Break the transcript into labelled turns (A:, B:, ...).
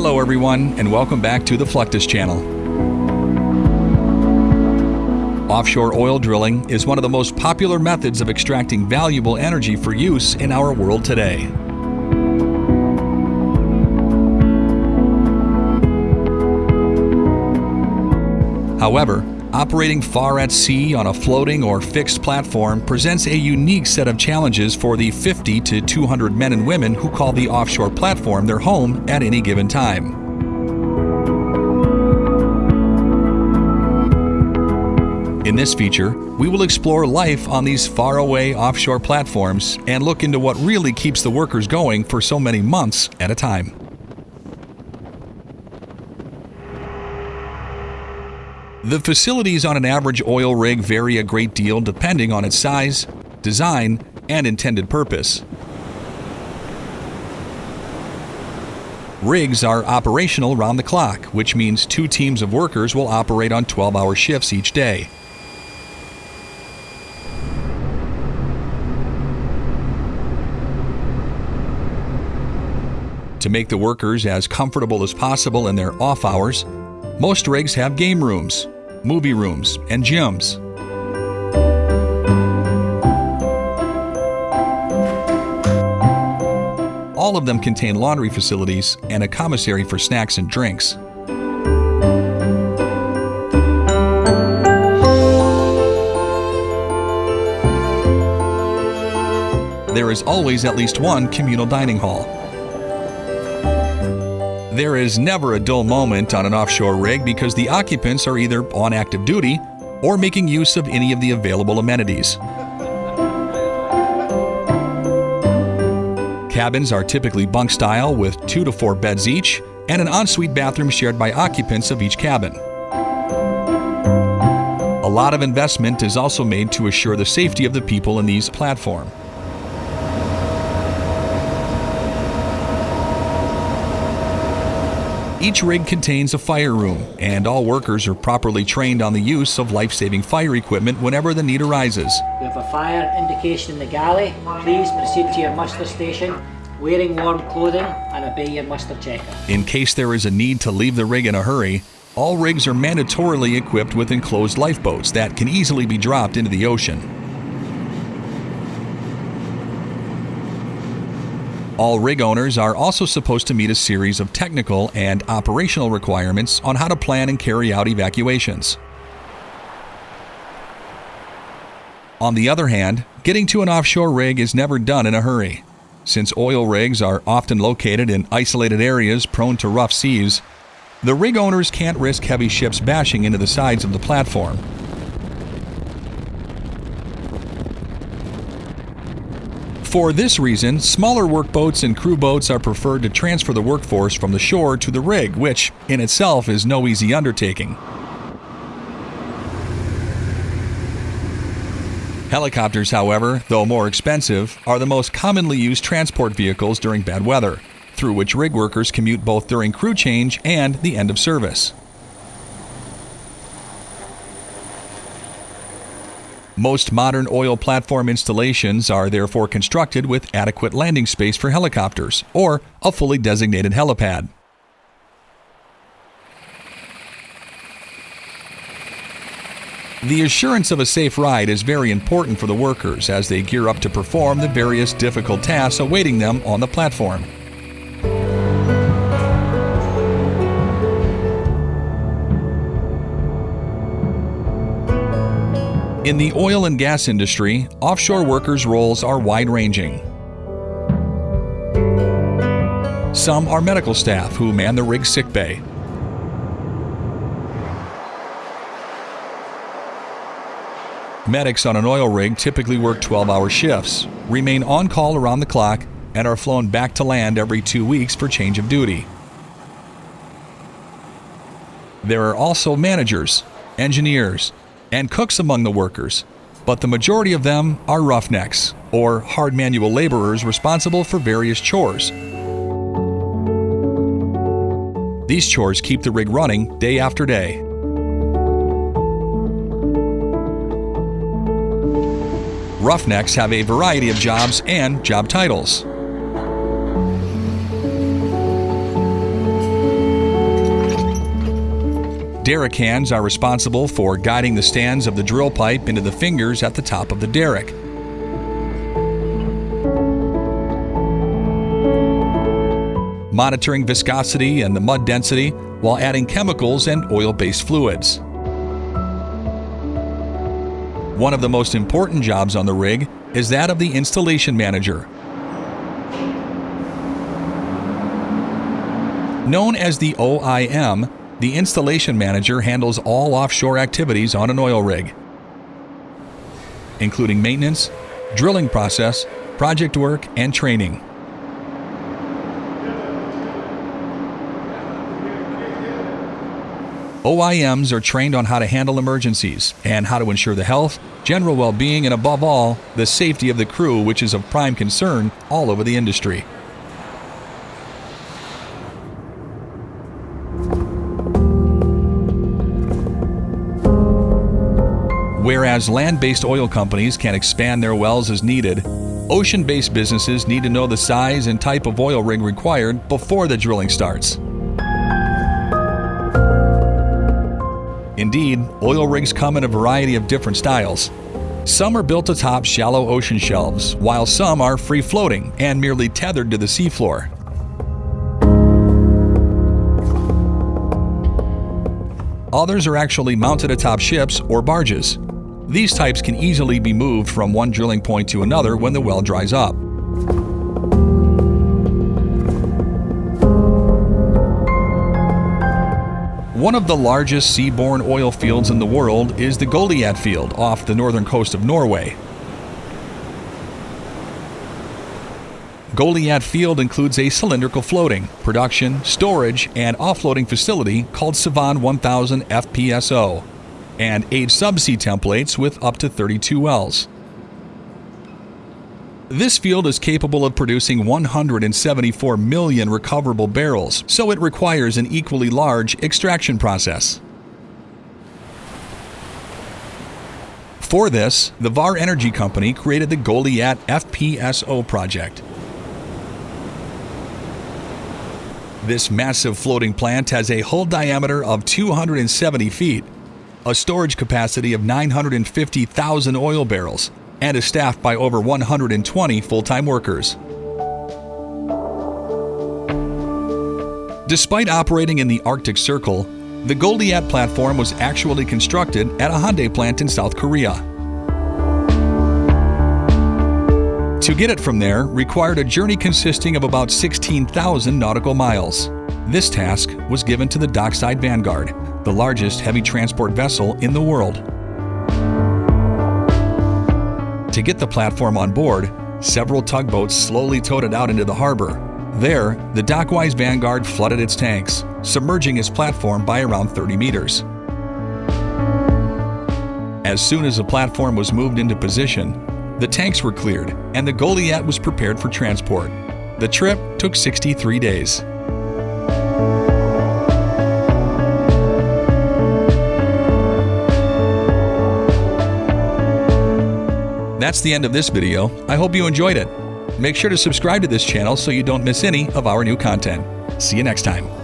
A: Hello, everyone, and welcome back to the Fluctus channel. Offshore oil drilling is one of the most popular methods of extracting valuable energy for use in our world today. However, Operating far at sea on a floating or fixed platform presents a unique set of challenges for the 50 to 200 men and women who call the offshore platform their home at any given time. In this feature, we will explore life on these faraway offshore platforms and look into what really keeps the workers going for so many months at a time. The facilities on an average oil rig vary a great deal depending on its size, design, and intended purpose. Rigs are operational round the clock, which means two teams of workers will operate on 12 hour shifts each day. To make the workers as comfortable as possible in their off hours, most rigs have game rooms, movie rooms, and gyms. All of them contain laundry facilities and a commissary for snacks and drinks. There is always at least one communal dining hall. There is never a dull moment on an offshore rig because the occupants are either on active duty or making use of any of the available amenities. Cabins are typically bunk style with two to four beds each and an ensuite bathroom shared by occupants of each cabin. A lot of investment is also made to assure the safety of the people in these platforms. Each rig contains a fire room, and all workers are properly trained on the use of life-saving fire equipment whenever the need arises.
B: We have a fire indication in the galley. Please proceed to your muster station, wearing warm clothing and obey your muster checker.
A: In case there is a need to leave the rig in a hurry, all rigs are mandatorily equipped with enclosed lifeboats that can easily be dropped into the ocean. All rig owners are also supposed to meet a series of technical and operational requirements on how to plan and carry out evacuations. On the other hand, getting to an offshore rig is never done in a hurry. Since oil rigs are often located in isolated areas prone to rough seas, the rig owners can't risk heavy ships bashing into the sides of the platform. For this reason, smaller workboats and crew boats are preferred to transfer the workforce from the shore to the rig, which in itself is no easy undertaking. Helicopters, however, though more expensive, are the most commonly used transport vehicles during bad weather, through which rig workers commute both during crew change and the end of service. Most modern oil platform installations are therefore constructed with adequate landing space for helicopters or a fully designated helipad. The assurance of a safe ride is very important for the workers as they gear up to perform the various difficult tasks awaiting them on the platform. In the oil and gas industry, offshore workers' roles are wide ranging. Some are medical staff who man the rig sick bay. Medics on an oil rig typically work 12 hour shifts, remain on call around the clock, and are flown back to land every two weeks for change of duty. There are also managers, engineers, and cooks among the workers, but the majority of them are roughnecks, or hard manual laborers responsible for various chores. These chores keep the rig running day after day. Roughnecks have a variety of jobs and job titles. Derrick hands are responsible for guiding the stands of the drill pipe into the fingers at the top of the derrick. Monitoring viscosity and the mud density while adding chemicals and oil-based fluids. One of the most important jobs on the rig is that of the installation manager. Known as the OIM, the installation manager handles all offshore activities on an oil rig, including maintenance, drilling process, project work, and training. OIMs are trained on how to handle emergencies and how to ensure the health, general well being, and above all, the safety of the crew, which is of prime concern all over the industry. Whereas land based oil companies can expand their wells as needed, ocean based businesses need to know the size and type of oil rig required before the drilling starts. Indeed, oil rigs come in a variety of different styles. Some are built atop shallow ocean shelves, while some are free floating and merely tethered to the seafloor. Others are actually mounted atop ships or barges. These types can easily be moved from one drilling point to another when the well dries up. One of the largest seaborne oil fields in the world is the Goliat field off the northern coast of Norway. Goliat Field includes a cylindrical floating, production, storage, and offloading facility called Sevan 1000 FPSO, and eight subsea templates with up to 32 wells. This field is capable of producing 174 million recoverable barrels, so it requires an equally large extraction process. For this, the Vår Energy Company created the Goliat FPSO project. This massive floating plant has a hull diameter of 270 feet, a storage capacity of 950,000 oil barrels, and is staffed by over 120 full-time workers. Despite operating in the Arctic Circle, the Goliat platform was actually constructed at a Hyundai plant in South Korea. To get it from there required a journey consisting of about 16,000 nautical miles. This task was given to the Dockwise Vanguard, the largest heavy transport vessel in the world. To get the platform on board, several tugboats slowly towed it out into the harbor. There, the Dockwise Vanguard flooded its tanks, submerging its platform by around 30 meters. As soon as the platform was moved into position, the tanks were cleared and the Goliat was prepared for transport. The trip took 63 days. That's the end of this video. I hope you enjoyed it. Make sure to subscribe to this channel so you don't miss any of our new content. See you next time.